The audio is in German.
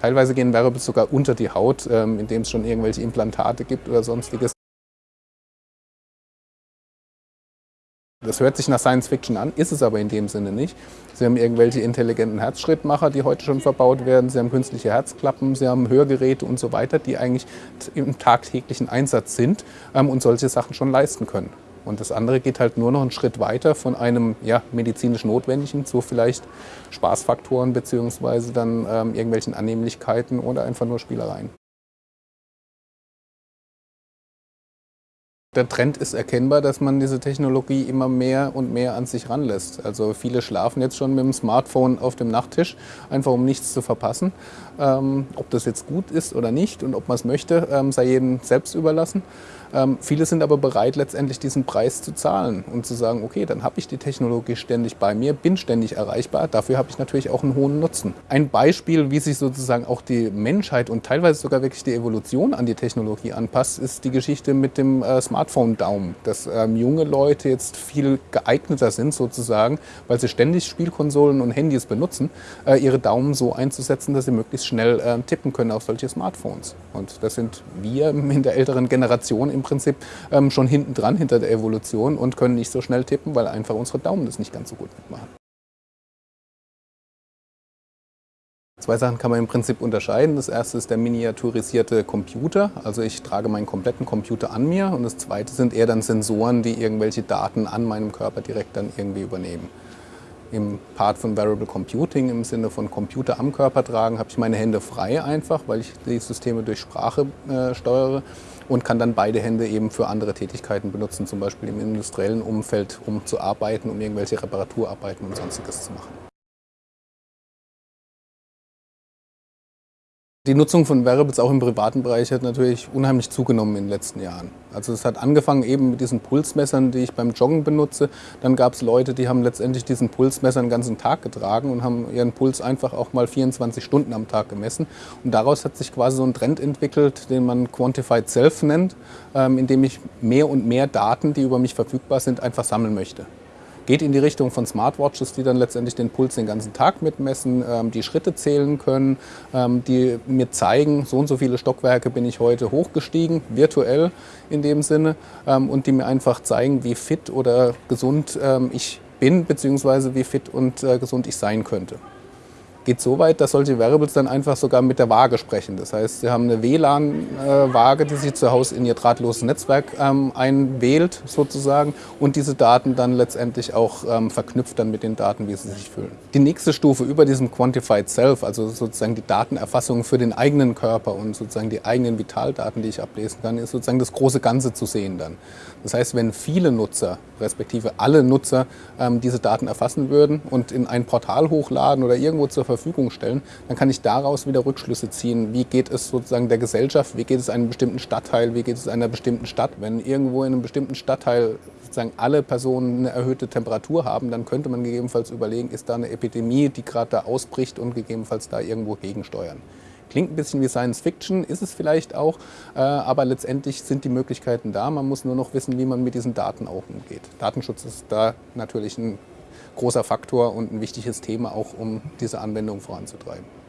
Teilweise gehen Wearables sogar unter die Haut, ähm, indem es schon irgendwelche Implantate gibt oder sonstiges. Das hört sich nach Science Fiction an, ist es aber in dem Sinne nicht. Sie haben irgendwelche intelligenten Herzschrittmacher, die heute schon verbaut werden. Sie haben künstliche Herzklappen, Sie haben Hörgeräte und so weiter, die eigentlich im tagtäglichen Einsatz sind ähm, und solche Sachen schon leisten können. Und das andere geht halt nur noch einen Schritt weiter von einem ja, medizinisch Notwendigen zu vielleicht Spaßfaktoren beziehungsweise dann ähm, irgendwelchen Annehmlichkeiten oder einfach nur Spielereien. Der Trend ist erkennbar, dass man diese Technologie immer mehr und mehr an sich ranlässt. Also viele schlafen jetzt schon mit dem Smartphone auf dem Nachttisch, einfach um nichts zu verpassen. Ähm, ob das jetzt gut ist oder nicht und ob man es möchte, ähm, sei jedem selbst überlassen. Ähm, viele sind aber bereit, letztendlich diesen Preis zu zahlen und zu sagen, okay, dann habe ich die Technologie ständig bei mir, bin ständig erreichbar, dafür habe ich natürlich auch einen hohen Nutzen. Ein Beispiel, wie sich sozusagen auch die Menschheit und teilweise sogar wirklich die Evolution an die Technologie anpasst, ist die Geschichte mit dem äh, Smartphone-Daumen, dass ähm, junge Leute jetzt viel geeigneter sind sozusagen, weil sie ständig Spielkonsolen und Handys benutzen, äh, ihre Daumen so einzusetzen, dass sie möglichst schnell äh, tippen können auf solche Smartphones. Und das sind wir in der älteren Generation im Prinzip ähm, schon hinten dran, hinter der Evolution und können nicht so schnell tippen, weil einfach unsere Daumen das nicht ganz so gut mitmachen. Zwei Sachen kann man im Prinzip unterscheiden. Das erste ist der miniaturisierte Computer. Also ich trage meinen kompletten Computer an mir. Und das zweite sind eher dann Sensoren, die irgendwelche Daten an meinem Körper direkt dann irgendwie übernehmen. Im Part von Variable Computing, im Sinne von Computer am Körper tragen, habe ich meine Hände frei einfach, weil ich die Systeme durch Sprache äh, steuere und kann dann beide Hände eben für andere Tätigkeiten benutzen, zum Beispiel im industriellen Umfeld, um zu arbeiten, um irgendwelche Reparaturarbeiten und sonstiges zu machen. Die Nutzung von Wearables auch im privaten Bereich hat natürlich unheimlich zugenommen in den letzten Jahren. Also es hat angefangen eben mit diesen Pulsmessern, die ich beim Joggen benutze. Dann gab es Leute, die haben letztendlich diesen Pulsmesser den ganzen Tag getragen und haben ihren Puls einfach auch mal 24 Stunden am Tag gemessen. Und daraus hat sich quasi so ein Trend entwickelt, den man Quantified Self nennt, ähm, in dem ich mehr und mehr Daten, die über mich verfügbar sind, einfach sammeln möchte geht in die Richtung von Smartwatches, die dann letztendlich den Puls den ganzen Tag mitmessen, ähm, die Schritte zählen können, ähm, die mir zeigen, so und so viele Stockwerke bin ich heute hochgestiegen, virtuell in dem Sinne, ähm, und die mir einfach zeigen, wie fit oder gesund ähm, ich bin, beziehungsweise wie fit und äh, gesund ich sein könnte geht so weit, dass solche Wearables dann einfach sogar mit der Waage sprechen. Das heißt, sie haben eine WLAN-Waage, die sich zu Hause in ihr drahtloses Netzwerk ähm, einwählt sozusagen und diese Daten dann letztendlich auch ähm, verknüpft dann mit den Daten, wie sie sich fühlen. Die nächste Stufe über diesem Quantified Self, also sozusagen die Datenerfassung für den eigenen Körper und sozusagen die eigenen Vitaldaten, die ich ablesen kann, ist sozusagen das große Ganze zu sehen dann. Das heißt, wenn viele Nutzer, respektive alle Nutzer, ähm, diese Daten erfassen würden und in ein Portal hochladen oder irgendwo zur Verfügung stellen, dann kann ich daraus wieder Rückschlüsse ziehen. Wie geht es sozusagen der Gesellschaft, wie geht es einem bestimmten Stadtteil, wie geht es einer bestimmten Stadt. Wenn irgendwo in einem bestimmten Stadtteil sozusagen alle Personen eine erhöhte Temperatur haben, dann könnte man gegebenenfalls überlegen, ist da eine Epidemie, die gerade da ausbricht und gegebenenfalls da irgendwo gegensteuern. Klingt ein bisschen wie Science Fiction, ist es vielleicht auch, äh, aber letztendlich sind die Möglichkeiten da. Man muss nur noch wissen, wie man mit diesen Daten auch umgeht. Datenschutz ist da natürlich ein großer Faktor und ein wichtiges Thema auch, um diese Anwendung voranzutreiben.